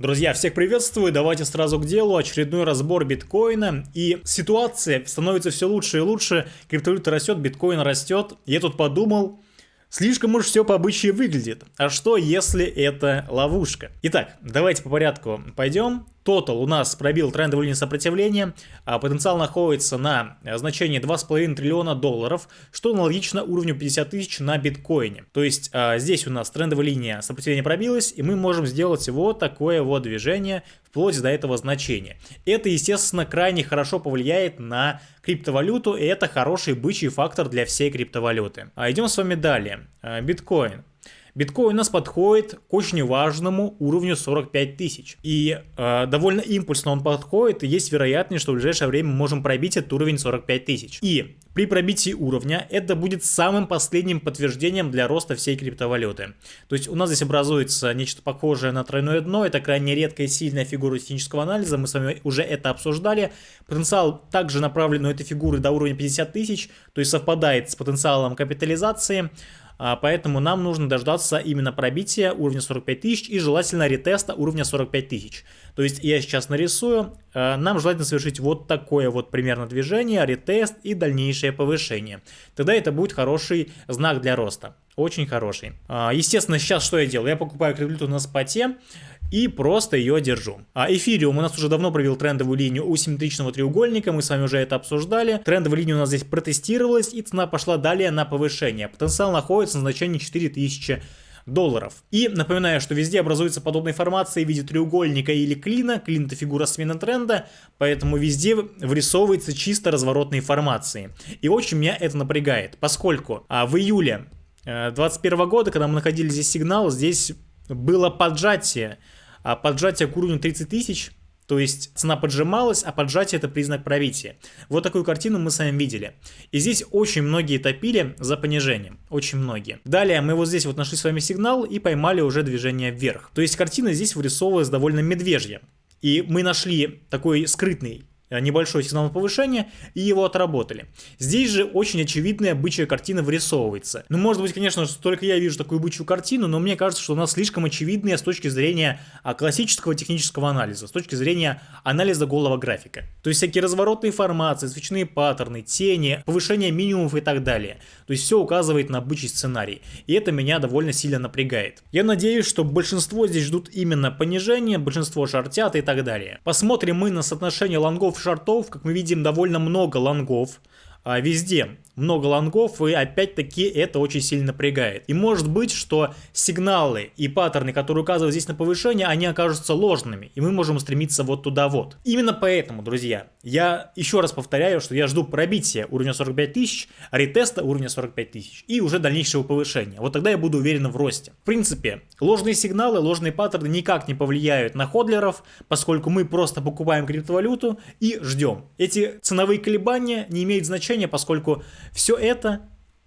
Друзья, всех приветствую, давайте сразу к делу, очередной разбор биткоина, и ситуация становится все лучше и лучше, криптовалюта растет, биткоин растет, я тут подумал, Слишком уж все по обычаю выглядит. А что, если это ловушка? Итак, давайте по порядку пойдем. Тотал у нас пробил трендовую линию сопротивления, а потенциал находится на значении 2,5 триллиона долларов, что аналогично уровню 50 тысяч на биткоине. То есть а, здесь у нас трендовая линия сопротивления пробилась, и мы можем сделать вот такое вот движение вплоть до этого значения. Это, естественно, крайне хорошо повлияет на криптовалюту, и это хороший бычий фактор для всей криптовалюты. А идем с вами далее. А, биткоин. Биткоин у нас подходит к очень важному уровню 45 тысяч. И э, довольно импульсно он подходит, и есть вероятность, что в ближайшее время мы можем пробить этот уровень 45 тысяч. И при пробитии уровня это будет самым последним подтверждением для роста всей криптовалюты. То есть у нас здесь образуется нечто похожее на тройное дно, это крайне редкая и сильная фигура технического анализа, мы с вами уже это обсуждали. Потенциал также направлен у этой фигуры до уровня 50 тысяч, то есть совпадает с потенциалом капитализации. А, поэтому нам нужно дождаться именно пробития уровня 45 тысяч и желательно ретеста уровня 45 тысяч. То есть я сейчас нарисую, а, нам желательно совершить вот такое вот примерно движение, ретест и дальнейшее повышение. Тогда это будет хороший знак для роста. Очень хороший. А, естественно, сейчас что я делаю? Я покупаю криптовалюту на споте и просто ее держу. А эфириум у нас уже давно провел трендовую линию у симметричного треугольника, мы с вами уже это обсуждали. Трендовая линия у нас здесь протестировалась и цена пошла далее на повышение. Потенциал находится на значении 4000 долларов. И напоминаю, что везде образуется подобная формация в виде треугольника или клина. Клин это фигура смены тренда, поэтому везде вырисовывается чисто разворотные формации. И очень меня это напрягает, поскольку а, в июле 2021 э, года, когда мы находили здесь сигнал, здесь было поджатие поджатие к уровню 30 тысяч, то есть цена поджималась, а поджатие это признак пробития. Вот такую картину мы с вами видели. И здесь очень многие топили за понижением, очень многие. Далее мы вот здесь вот нашли с вами сигнал и поймали уже движение вверх. То есть картина здесь вырисовывалась довольно медвежья. И мы нашли такой скрытный Э, небольшой сигнал на повышение и его отработали. Здесь же очень очевидная бычья картина вырисовывается. Ну, может быть, конечно, только я вижу такую бычью картину, но мне кажется, что у нас слишком очевидная с точки зрения а, классического технического анализа, с точки зрения анализа голого графика. То есть всякие разворотные формации, свечные паттерны, тени, повышение минимумов и так далее. То есть все указывает на бычий сценарий. И это меня довольно сильно напрягает. Я надеюсь, что большинство здесь ждут именно понижения, большинство шортят и так далее. Посмотрим мы на соотношение лонгов шартов, как мы видим, довольно много лонгов а, везде много лонгов, и опять-таки это очень сильно напрягает. И может быть, что сигналы и паттерны, которые указывают здесь на повышение, они окажутся ложными, и мы можем стремиться вот туда вот. Именно поэтому, друзья, я еще раз повторяю, что я жду пробития уровня 45 тысяч, ретеста уровня 45 тысяч и уже дальнейшего повышения. Вот тогда я буду уверен в росте. В принципе, ложные сигналы, ложные паттерны никак не повлияют на ходлеров, поскольку мы просто покупаем криптовалюту и ждем. Эти ценовые колебания не имеют значения, поскольку все это,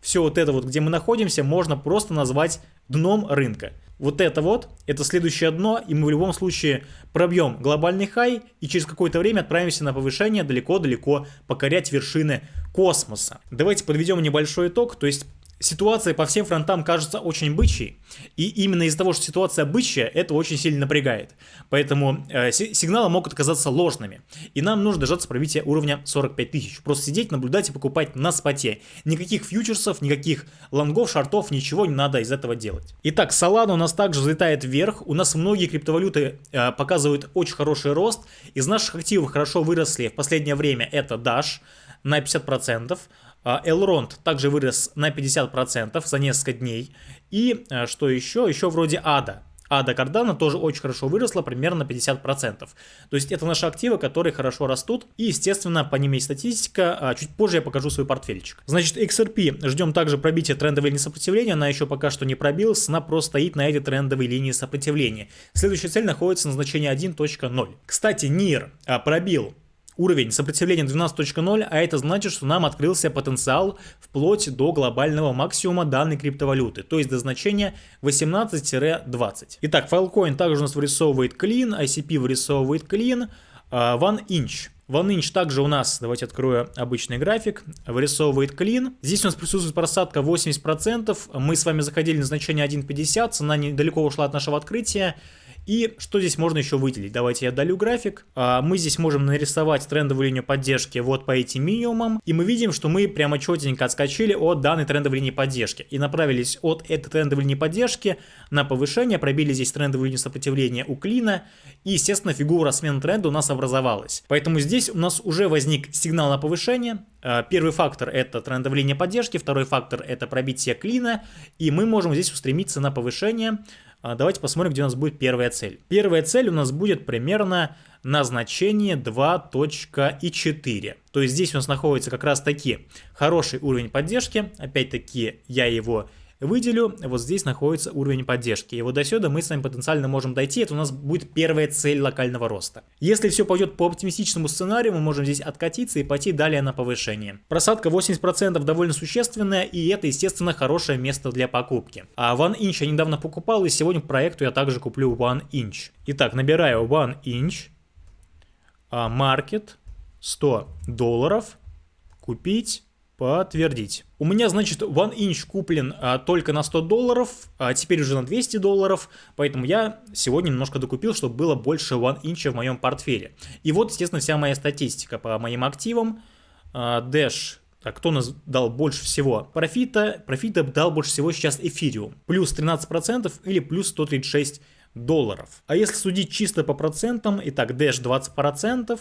все вот это вот, где мы находимся, можно просто назвать дном рынка. Вот это вот, это следующее дно, и мы в любом случае пробьем глобальный хай, и через какое-то время отправимся на повышение далеко-далеко покорять вершины космоса. Давайте подведем небольшой итог, то есть ситуация по всем фронтам кажется очень бычьей, и именно из-за того, что ситуация бычья, это очень сильно напрягает. Поэтому э, сигналы могут оказаться ложными, и нам нужно дождаться пробития уровня 45 тысяч. Просто сидеть, наблюдать и покупать на споте. Никаких фьючерсов, никаких лонгов, шартов, ничего не надо из этого делать. Итак, Solana у нас также взлетает вверх, у нас многие криптовалюты э, показывают очень хороший рост, из наших активов хорошо выросли в последнее время это Dash на 50%, а, Elrond также вырос на 50% за несколько дней. И а, что еще? Еще вроде Ада. Ада Кардана тоже очень хорошо выросла, примерно на 50%. То есть это наши активы, которые хорошо растут. И, естественно, по ним есть статистика. А чуть позже я покажу свой портфельчик. Значит, XRP. Ждем также пробития трендовой линии сопротивления. Она еще пока что не пробилась. Она просто стоит на этой трендовой линии сопротивления. Следующая цель находится на значении 1.0. Кстати, NIR пробил уровень сопротивления 12.0, а это значит, что нам открылся потенциал вплоть до глобального максимума данной криптовалюты, то есть до значения 18-20. Итак, Filecoin также у нас вырисовывает клин, ICP вырисовывает клин, uh, One Inch. Также у нас, давайте открою обычный график, вырисовывает клин. Здесь у нас присутствует просадка 80%. Мы с вами заходили на значение 1.50, цена недалеко ушла от нашего открытия. И что здесь можно еще выделить? Давайте я удалю график. А, мы здесь можем нарисовать трендовую линию поддержки вот по этим минимумам. И мы видим, что мы прямо четенько отскочили от данной трендовой линии поддержки. И направились от этой трендовой линии поддержки на повышение. Пробили здесь трендовую линию сопротивления у клина. И, естественно, фигура смены тренда у нас образовалась. Поэтому здесь у нас уже возник сигнал на повышение. А, первый фактор это трендовая линия поддержки. Второй фактор это пробитие клина. И мы можем здесь устремиться на повышение. А, давайте посмотрим, где у нас будет первая цель. Первая цель у нас будет примерно на значение 2.4. То есть здесь у нас находится как раз таки хороший уровень поддержки. Опять-таки я его выделю, вот здесь находится уровень поддержки. И вот до сюда мы с вами потенциально можем дойти, это у нас будет первая цель локального роста. Если все пойдет по оптимистичному сценарию, мы можем здесь откатиться и пойти далее на повышение. Просадка 80% довольно существенная, и это, естественно, хорошее место для покупки. А One Inch я недавно покупал, и сегодня проекту я также куплю One Inch. Итак, набираю One Inch, Market, 100 долларов, купить, Подтвердить. У меня, значит, One Inch куплен а, только на 100 долларов, а теперь уже на 200 долларов, поэтому я сегодня немножко докупил, чтобы было больше One Inch в моем портфеле. И вот, естественно, вся моя статистика по моим активам. А, Dash, так, кто нас дал больше всего? Профита, профита дал больше всего сейчас эфириум. Плюс 13% или плюс 136 долларов. А если судить чисто по процентам, итак, Dash 20%,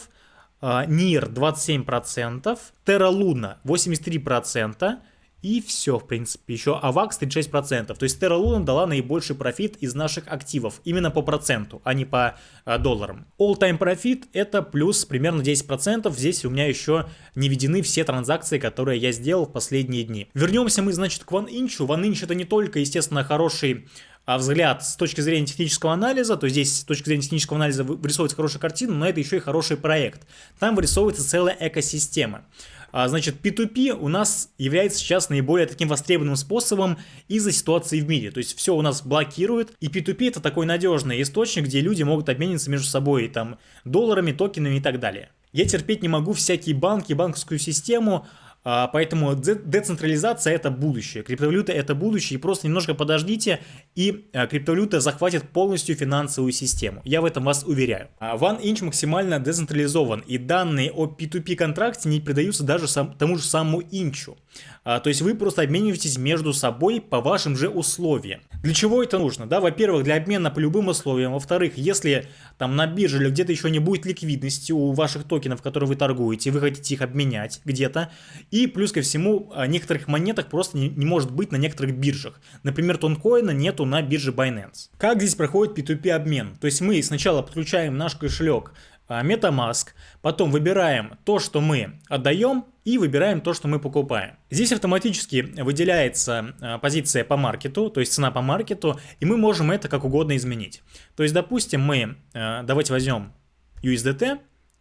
NIR 27%, Terra Luna 83%, и все, в принципе, еще AVAX 36%. То есть Terra Luna дала наибольший профит из наших активов, именно по проценту, а не по а, долларам. All-time профит это плюс примерно 10%. Здесь у меня еще не введены все транзакции, которые я сделал в последние дни. Вернемся мы, значит, к OneInch. OneInch это не только, естественно, хороший а взгляд с точки зрения технического анализа, то здесь с точки зрения технического анализа вырисовывается хорошая картина, но это еще и хороший проект. Там вырисовывается целая экосистема. А, значит, P2P у нас является сейчас наиболее таким востребованным способом из-за ситуации в мире. То есть все у нас блокирует, и P2P это такой надежный источник, где люди могут обмениваться между собой там долларами, токенами и так далее. Я терпеть не могу всякие банки, банковскую систему, а, поэтому децентрализация это будущее, криптовалюта это будущее, и просто немножко подождите, и а, криптовалюта захватит полностью финансовую систему. Я в этом вас уверяю. А, OneInch максимально децентрализован, и данные о P2P контракте не передаются даже сам, тому же самому инчу. А, то есть вы просто обмениваетесь между собой по вашим же условиям. Для чего это нужно? Да, во-первых, для обмена по любым условиям. Во-вторых, если там на бирже или где-то еще не будет ликвидности у ваших токенов, которые вы торгуете, вы хотите их обменять где-то. И плюс ко всему, а, некоторых монеток просто не, не может быть на некоторых биржах. Например, тонкоина нету на бирже Binance. Как здесь проходит P2P обмен? То есть мы сначала подключаем наш кошелек а, MetaMask, потом выбираем то, что мы отдаем, и выбираем то, что мы покупаем. Здесь автоматически выделяется а, позиция по маркету, то есть цена по маркету, и мы можем это как угодно изменить. То есть, допустим, мы, а, давайте возьмем USDT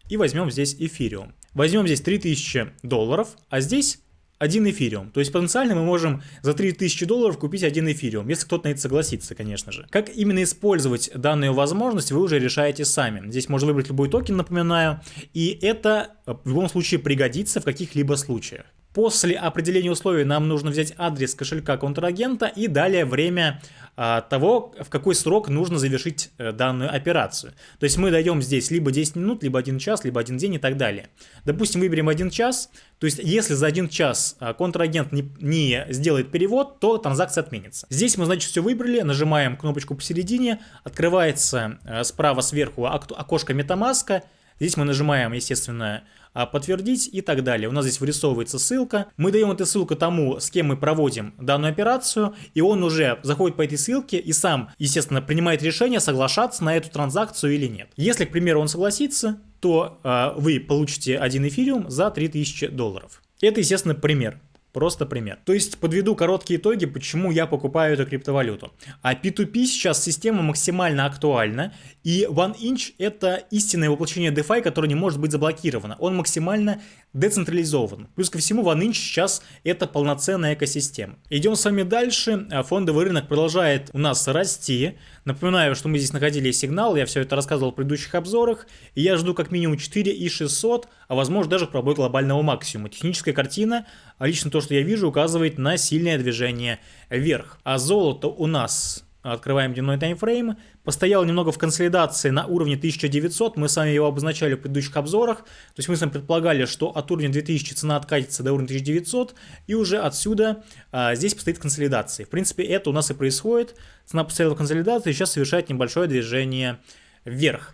и возьмем здесь эфириум. Возьмем здесь 3000 долларов, а здесь один эфириум. То есть потенциально мы можем за 3000 долларов купить один эфириум, если кто-то на это согласится, конечно же. Как именно использовать данную возможность, вы уже решаете сами. Здесь можно выбрать любой токен, напоминаю, и это в любом случае пригодится в каких-либо случаях. После определения условий нам нужно взять адрес кошелька контрагента и далее время а, того, в какой срок нужно завершить а, данную операцию. То есть мы даем здесь либо 10 минут, либо 1 час, либо 1 день и так далее. Допустим, выберем 1 час, то есть если за 1 час а, контрагент не, не сделает перевод, то транзакция отменится. Здесь мы, значит, все выбрали, нажимаем кнопочку посередине, открывается а, справа сверху окошко MetaMask, Здесь мы нажимаем, естественно, а, подтвердить и так далее. У нас здесь вырисовывается ссылка. Мы даем эту ссылку тому, с кем мы проводим данную операцию, и он уже заходит по этой ссылке и сам, естественно, принимает решение, соглашаться на эту транзакцию или нет. Если, к примеру, он согласится, то э, вы получите один эфириум за 3000 долларов. Это, естественно, пример. Просто пример. То есть подведу короткие итоги, почему я покупаю эту криптовалюту. А P2P сейчас система максимально актуальна, и OneInch это истинное воплощение DeFi, которое не может быть заблокировано. Он максимально децентрализован. Плюс ко всему OneInch сейчас это полноценная экосистема. Идем с вами дальше. Фондовый рынок продолжает у нас расти. Напоминаю, что мы здесь находили сигнал, я все это рассказывал в предыдущих обзорах, и я жду как минимум 4 и 600, а возможно даже пробой глобального максимума. Техническая картина, а лично то, что я вижу, указывает на сильное движение вверх. А золото у нас открываем дневной таймфрейм, постоял немного в консолидации на уровне 1900, мы с вами его обозначали в предыдущих обзорах, то есть мы с вами предполагали, что от уровня 2000 цена откатится до уровня 1900, и уже отсюда а, здесь постоит консолидация. В принципе, это у нас и происходит, цена постояла в консолидации, сейчас совершает небольшое движение вверх.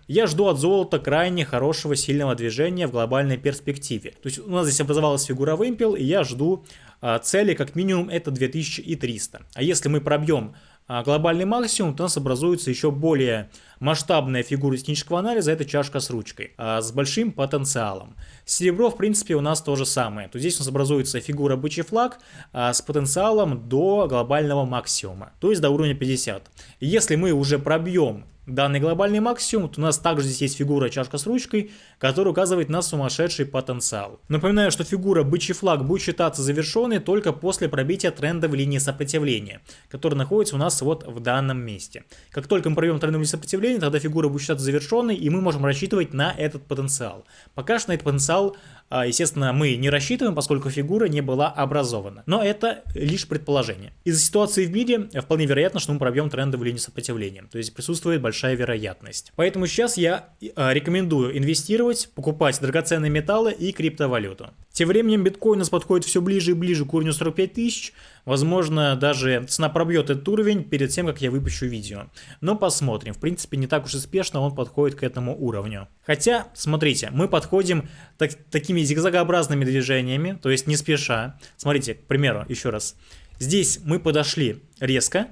Я жду от золота крайне хорошего сильного движения в глобальной перспективе. То есть у нас здесь образовалась фигура вымпел, и я жду а, цели как минимум это 2300. А если мы пробьем а, глобальный максимум, то у нас образуется еще более масштабная фигура технического анализа, это чашка с ручкой, а, с большим потенциалом. Серебро, в принципе, у нас то же самое. То здесь у нас образуется фигура бычий флаг а, с потенциалом до глобального максимума, то есть до уровня 50. если мы уже пробьем данный глобальный максимум, то у нас также здесь есть фигура чашка с ручкой, которая указывает на сумасшедший потенциал. Напоминаю, что фигура бычий флаг будет считаться завершенной только после пробития тренда в линии сопротивления, которая находится у нас вот в данном месте. Как только мы пробьем тренд в линии сопротивления, тогда фигура будет считаться завершенной, и мы можем рассчитывать на этот потенциал. Пока что на этот потенциал а, естественно, мы не рассчитываем, поскольку фигура не была образована. Но это лишь предположение. Из-за ситуации в мире вполне вероятно, что мы пробьем трендовую линию сопротивления. То есть присутствует большая вероятность. Поэтому сейчас я а, рекомендую инвестировать, покупать драгоценные металлы и криптовалюту. Тем временем биткоин у нас подходит все ближе и ближе к уровню 45 тысяч. Возможно, даже цена пробьет этот уровень перед тем, как я выпущу видео. Но посмотрим. В принципе, не так уж и спешно он подходит к этому уровню. Хотя, смотрите, мы подходим так, такими зигзагообразными движениями, то есть не спеша. Смотрите, к примеру, еще раз. Здесь мы подошли резко,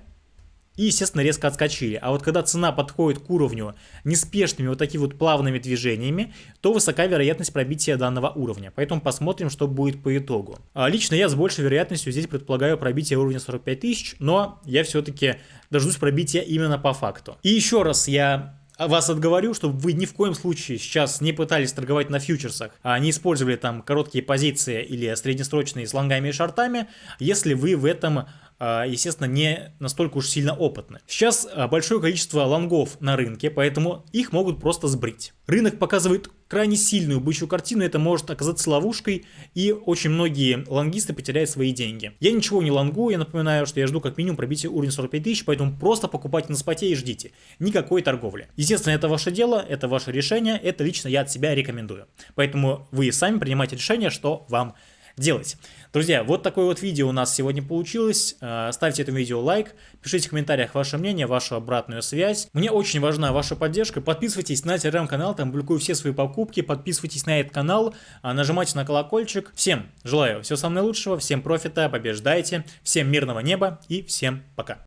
и, естественно, резко отскочили. А вот когда цена подходит к уровню неспешными вот такими вот плавными движениями, то высока вероятность пробития данного уровня. Поэтому посмотрим, что будет по итогу. А лично я с большей вероятностью здесь предполагаю пробитие уровня 45 тысяч, но я все-таки дождусь пробития именно по факту. И еще раз я вас отговорю, чтобы вы ни в коем случае сейчас не пытались торговать на фьючерсах, а не использовали там короткие позиции или среднесрочные с лонгами и шортами, если вы в этом естественно, не настолько уж сильно опытны. Сейчас а, большое количество лонгов на рынке, поэтому их могут просто сбрить. Рынок показывает крайне сильную бычью картину, это может оказаться ловушкой, и очень многие лонгисты потеряют свои деньги. Я ничего не лонгу, я напоминаю, что я жду как минимум пробития уровня 45 тысяч, поэтому просто покупайте на споте и ждите. Никакой торговли. Естественно, это ваше дело, это ваше решение, это лично я от себя рекомендую. Поэтому вы сами принимайте решение, что вам делать. Друзья, вот такое вот видео у нас сегодня получилось. Э, ставьте этому видео лайк, пишите в комментариях ваше мнение, вашу обратную связь. Мне очень важна ваша поддержка. Подписывайтесь на телеграм-канал, там публикую все свои покупки. Подписывайтесь на этот канал, а, нажимайте на колокольчик. Всем желаю всего самого наилучшего, всем профита, побеждайте, всем мирного неба и всем пока.